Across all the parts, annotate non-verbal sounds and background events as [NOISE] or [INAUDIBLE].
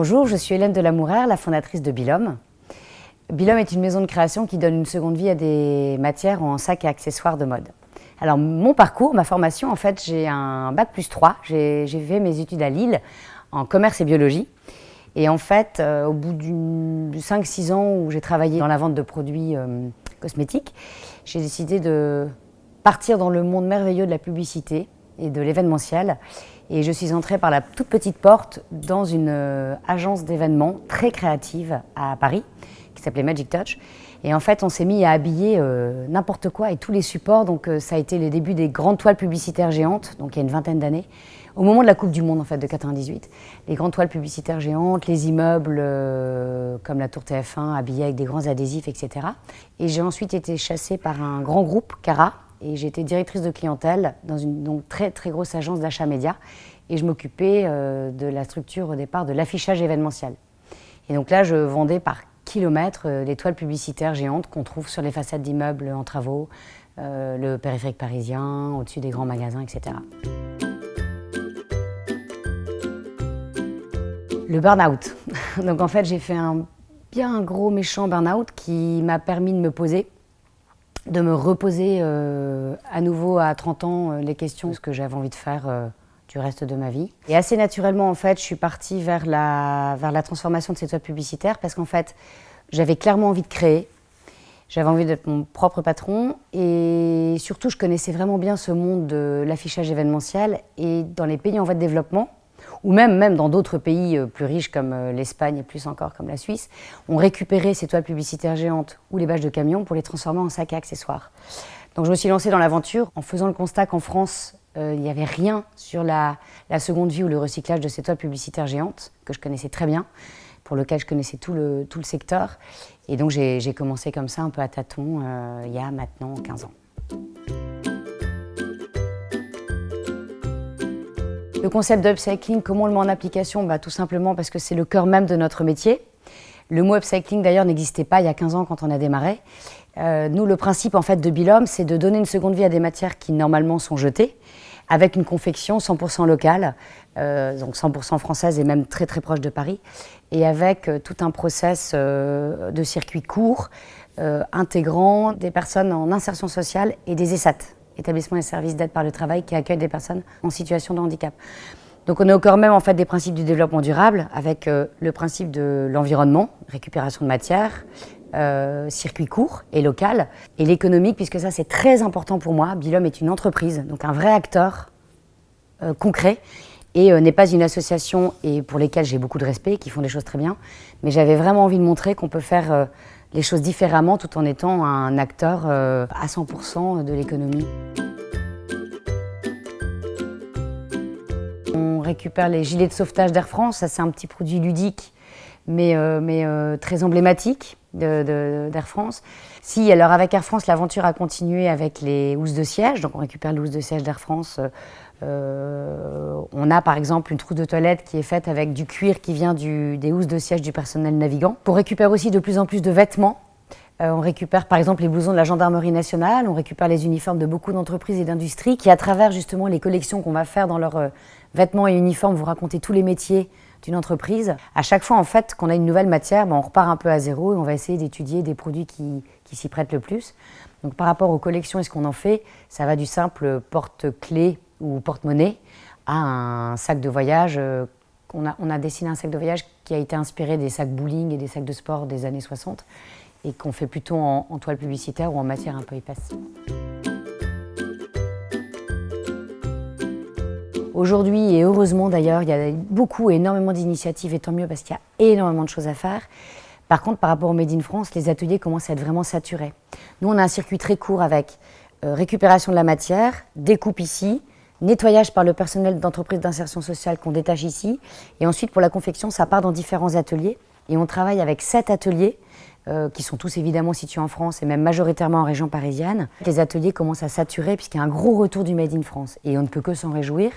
Bonjour, je suis Hélène Delamourère, la fondatrice de Bilhomme. Bilhomme est une maison de création qui donne une seconde vie à des matières en sacs et accessoires de mode. Alors mon parcours, ma formation, en fait, j'ai un bac plus 3. J'ai fait mes études à Lille en commerce et biologie. Et en fait, euh, au bout de 5-6 ans où j'ai travaillé dans la vente de produits euh, cosmétiques, j'ai décidé de partir dans le monde merveilleux de la publicité et de l'événementiel. Et je suis entrée par la toute petite porte dans une euh, agence d'événements très créative à Paris, qui s'appelait Magic Touch. Et en fait, on s'est mis à habiller euh, n'importe quoi et tous les supports. Donc euh, ça a été les débuts des grandes toiles publicitaires géantes, donc il y a une vingtaine d'années, au moment de la Coupe du Monde en fait de 98. Les grandes toiles publicitaires géantes, les immeubles comme la Tour TF1 habillés avec des grands adhésifs, etc. Et j'ai ensuite été chassée par un grand groupe, Cara, et j'étais directrice de clientèle dans une donc, très très grosse agence d'achat média et je m'occupais euh, de la structure au départ de l'affichage événementiel. Et donc là, je vendais par kilomètre euh, les toiles publicitaires géantes qu'on trouve sur les façades d'immeubles en travaux, euh, le périphérique parisien, au-dessus des grands magasins, etc. Le burn-out. [LAUGHS] Donc en fait, j'ai fait un bien gros méchant burn-out qui m'a permis de me poser de me reposer euh, à nouveau à 30 ans euh, les questions de ce que j'avais envie de faire euh, du reste de ma vie. Et assez naturellement, en fait, je suis partie vers la, vers la transformation de ces toiles publicitaires parce qu'en fait, j'avais clairement envie de créer. J'avais envie d'être mon propre patron et surtout, je connaissais vraiment bien ce monde de l'affichage événementiel et dans les pays en voie de développement, ou même, même dans d'autres pays euh, plus riches comme euh, l'Espagne et plus encore comme la Suisse, ont récupéré ces toiles publicitaires géantes ou les bâches de camions pour les transformer en sacs à accessoires. Donc je me suis lancée dans l'aventure en faisant le constat qu'en France, euh, il n'y avait rien sur la, seconde vie ou le recyclage de ces toiles publicitaires géantes, que je connaissais très bien, pour lequel je connaissais tout le, tout le secteur. Et donc j'ai commencé comme ça, un peu à tâtons, il y a maintenant 15 ans. Le concept d'upcycling, comment on le met en application? Bah, Tout simplement parce que c'est le cœur même de notre métier. Le mot upcycling d'ailleurs n'existait pas il y a 15 ans quand on a démarré. Euh, nous, le principe en fait de Bilhomme, c'est de donner une seconde vie à des matières qui normalement sont jetées, avec une confection 100% locale, euh, donc 100% française et même très très proche de Paris, et avec euh, tout un process de circuit court, intégrant des personnes en insertion sociale et des ESAT, établissement et services d'aide par le travail qui accueillent des personnes en situation de handicap. Donc on est au même en fait des principes du développement durable avec euh, le principe de l'environnement, récupération de matière, euh, circuit court et local, et l'économique puisque ça c'est très important pour moi. Bilhomme est une entreprise, donc un vrai acteur euh, concret et n'est pas une association et pour lesquelles j'ai beaucoup de respect, qui font des choses très bien, mais j'avais vraiment envie de montrer qu'on peut faire les choses différemment tout en étant un acteur euh, à 100% de l'économie. On récupère les gilets de sauvetage d'Air France, ça c'est un petit produit ludique mais, euh, mais euh, très emblématique d'Air France. Si, alors avec Air France, l'aventure a continué avec les housses de siège, donc on récupère les housses de siège d'Air France. On a par exemple une trousse de toilette qui est faite avec du cuir qui vient des housses de siège du personnel navigant. On récupère aussi de plus en plus de vêtements. on récupère par exemple les blousons de la gendarmerie nationale, on récupère les uniformes de beaucoup d'entreprises et d'industries qui, à travers justement les collections qu'on va faire dans leurs vêtements et uniformes, vous raconter tous les métiers d'une entreprise. À chaque fois, en fait, qu'on a une nouvelle matière, ben, on repart un peu à zéro et on va essayer d'étudier des produits qui, s'y prêtent le plus. Donc, par rapport aux collections et ce qu'on en fait, ça va du simple porte-clés ou porte-monnaie un sac de voyage. Euh, on, a, dessiné un sac de voyage qui a été inspiré des sacs bowling et des sacs de sport des années 60 et qu'on fait plutôt en, en toile publicitaire ou en matière un peu épaisse. Aujourd'hui, et heureusement d'ailleurs, il y a beaucoup, énormément d'initiatives, et tant mieux parce qu'il y a énormément de choses à faire. Par contre, par rapport au Made in France, les ateliers commencent à être vraiment saturés. Nous, on a un circuit très court avec euh, récupération de la matière, découpe ici, nettoyage par le personnel d'entreprise d'insertion sociale qu'on détache ici, et ensuite pour la confection, ça part dans différents ateliers. Et on travaille avec sept ateliers euh, qui sont tous évidemment situés en France et même majoritairement en région parisienne. Les ateliers commencent à saturer puisqu'il y a un gros retour du Made in France et on ne peut que s'en réjouir.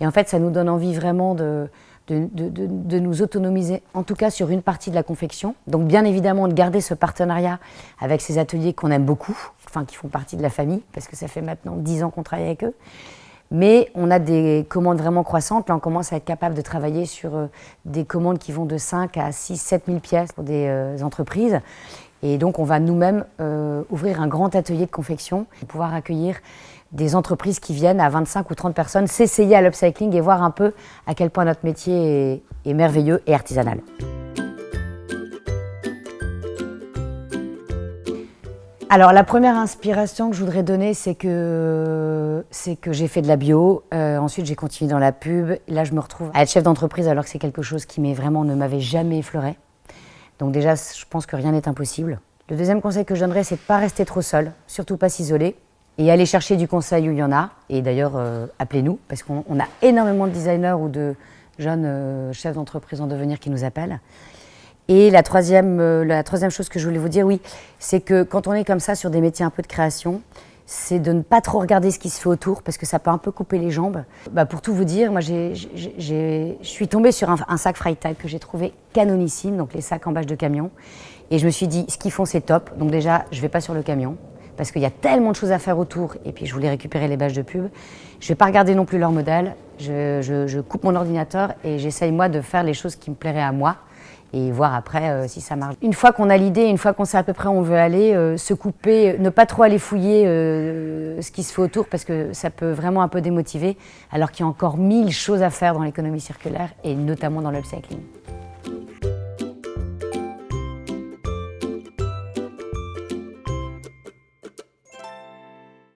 Et en fait, ça nous donne envie vraiment de, de, nous autonomiser, en tout cas sur une partie de la confection. Donc bien évidemment de garder ce partenariat avec ces ateliers qu'on aime beaucoup, enfin qui font partie de la famille, parce que ça fait maintenant dix ans qu'on travaille avec eux. Mais on a des commandes vraiment croissantes. Là, on commence à être capable de travailler sur euh, des commandes qui vont de 5 à 6, 7 000 pièces pour des euh, entreprises. Et donc, on va nous-mêmes euh, ouvrir un grand atelier de confection pour pouvoir accueillir des entreprises qui viennent à 25 ou 30 personnes s'essayer à l'upcycling et voir un peu à quel point notre métier est merveilleux et artisanal. Alors la première inspiration que je voudrais donner, c'est que, que j'ai fait de la bio, euh, ensuite j'ai continué dans la pub, là je me retrouve à être chef d'entreprise alors que c'est quelque chose qui vraiment ne m'avait jamais effleuré. Donc déjà, je pense que rien n'est impossible. Le deuxième conseil que je donnerais, c'est de ne pas rester trop seul, surtout pas s'isoler, et aller chercher du conseil où il y en a. Et d'ailleurs, euh, appelez-nous, parce qu'on a énormément de designers ou de jeunes euh, chefs d'entreprise en devenir qui nous appellent. Et la troisième, euh, la troisième chose que je voulais vous dire, oui, c'est que quand on est comme ça sur des métiers un peu de création, c'est de ne pas trop regarder ce qui se fait autour parce que ça peut un peu couper les jambes. Bah, pour tout vous dire, moi je suis tombée sur un, sac Freitag que j'ai trouvé canonissime, donc les sacs en bâche de camion. Et je me suis dit, ce qu'ils font c'est top, donc déjà je ne vais pas sur le camion parce qu'il y a tellement de choses à faire autour et puis je voulais récupérer les bâches de pub. Je ne vais pas regarder non plus leur modèle, je, je coupe mon ordinateur et j'essaye moi de faire les choses qui me plairaient à moi et voir après euh, si ça marche. Une fois qu'on a l'idée, une fois qu'on sait à peu près où on veut aller, euh, se couper, ne pas trop aller fouiller euh, ce qui se fait autour parce que ça peut vraiment un peu démotiver, alors qu'il y a encore mille choses à faire dans l'économie circulaire et notamment dans l'upcycling.